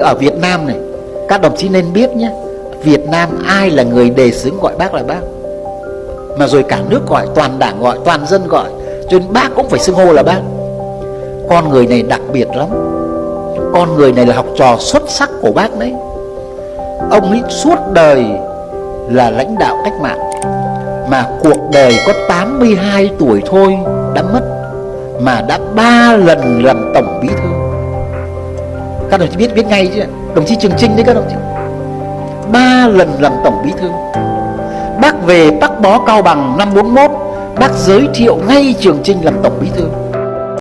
ở Việt Nam này, các đồng chí nên biết nhé, Việt Nam ai là người đề xướng gọi bác là bác. Mà rồi cả nước gọi, toàn đảng gọi, toàn dân gọi, cho nên bác cũng phải xưng hô là bác. Con người này đặc biệt lắm. Con người này là học trò xuất sắc của bác đấy. Ông ấy suốt đời là lãnh đạo cách mạng, mà cuộc đời có 82 tuổi thôi đã mất, mà đã ba lần làm tổng bí thư các đồng chí biết biết ngay chứ. Đồng chí trường trinh đấy, các đồng chí. Ba lần làm tổng bí thư. Bác về bác bó cao bằng năm 41 bác giới thiệu ngay trường trinh làm tổng bí thư.